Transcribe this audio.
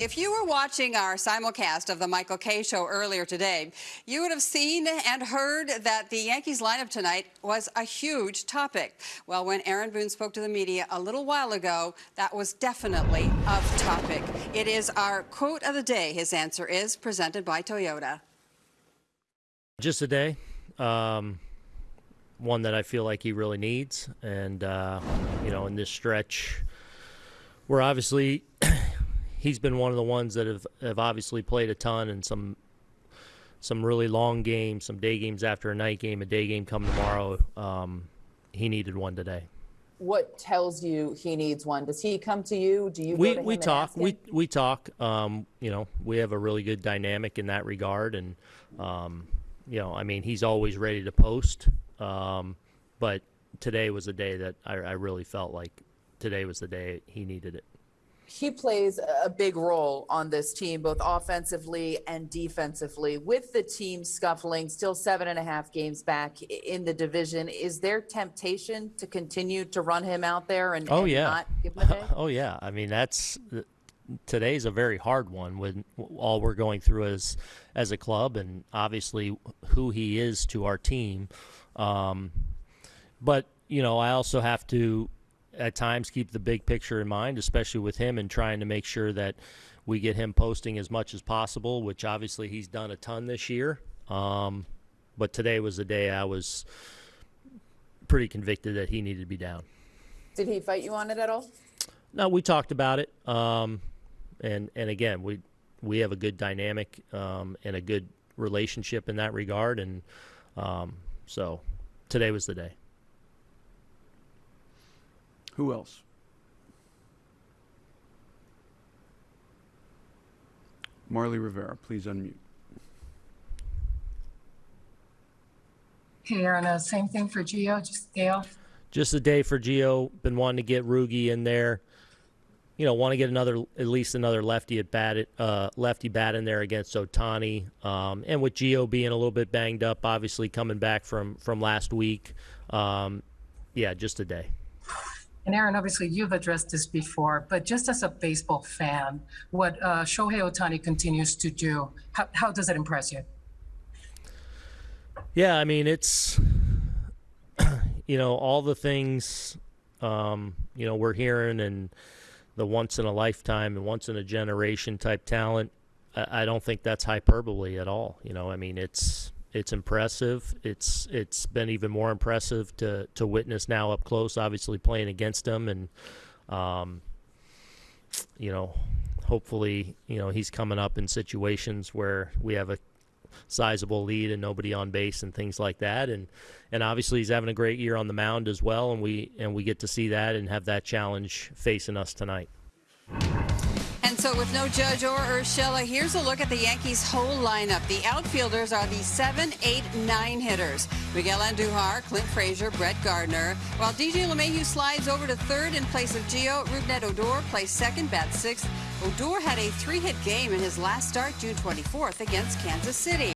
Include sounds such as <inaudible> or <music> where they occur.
If you were watching our simulcast of the Michael Kay show earlier today, you would have seen and heard that the Yankees lineup tonight was a huge topic. Well, when Aaron Boone spoke to the media a little while ago, that was definitely a topic. It is our quote of the day. His answer is presented by Toyota. Just a day. Um, one that I feel like he really needs. And, uh, you know, in this stretch, we're obviously he's been one of the ones that have, have obviously played a ton and some some really long games, some day games after a night game, a day game come tomorrow. Um, he needed one today. What tells you he needs one? Does he come to you? Do you? We we talk. We we talk. Um, you know, we have a really good dynamic in that regard, and um, you know, I mean, he's always ready to post. Um, but today was a day that I, I really felt like today was the day he needed it. He plays a big role on this team, both offensively and defensively. With the team scuffling, still seven and a half games back in the division, is there temptation to continue to run him out there and, Oh and yeah. not give him a day? <laughs> oh yeah. I mean that's today's a very hard one when all we're going through as as a club and obviously who he is to our team. Um, but you know, I also have to at times keep the big picture in mind, especially with him and trying to make sure that we get him posting as much as possible, which obviously he's done a ton this year. Um, but today was the day I was pretty convicted that he needed to be down. Did he fight you on it at all? No, we talked about it, um, and and again, we we have a good dynamic um, and a good relationship in that regard, and um, so today was the day. Who else? Marly Rivera, please unmute. Hey, Aaron, uh, same thing for Gio, just day. Just a day for Gio. Been wanting to get Rugi in there. You know, want to get another at least another lefty at bat, uh, lefty bat in there against Otani. Um, and with Gio being a little bit banged up, obviously coming back from from last week. Um, yeah, just a day. And Aaron, obviously you've addressed this before, but just as a baseball fan, what uh, Shohei Otani continues to do, how, how does it impress you? Yeah, I mean it's <clears throat> you know all the things um, you know we're hearing and the once in a lifetime and once in a generation type talent. I, I don't think that's hyperbole at all. You know, I mean it's it's impressive. It's it's been even more impressive to to witness now up close. Obviously playing against him and um, you know hopefully you know he's coming up in situations where we have a sizable lead and nobody on base and things like that and and obviously he's having a great year on the mound as well and we and we get to see that and have that challenge facing us tonight so, with no Judge or Urshela, here's a look at the Yankees' whole lineup. The outfielders are the 7, 8, 9 hitters. Miguel Andujar, Clint Frazier, Brett Gardner. While DJ LeMahieu slides over to third in place of Gio, Rougned Odor plays second, bat sixth. Odor had a three hit game in his last start, June 24th, against Kansas City.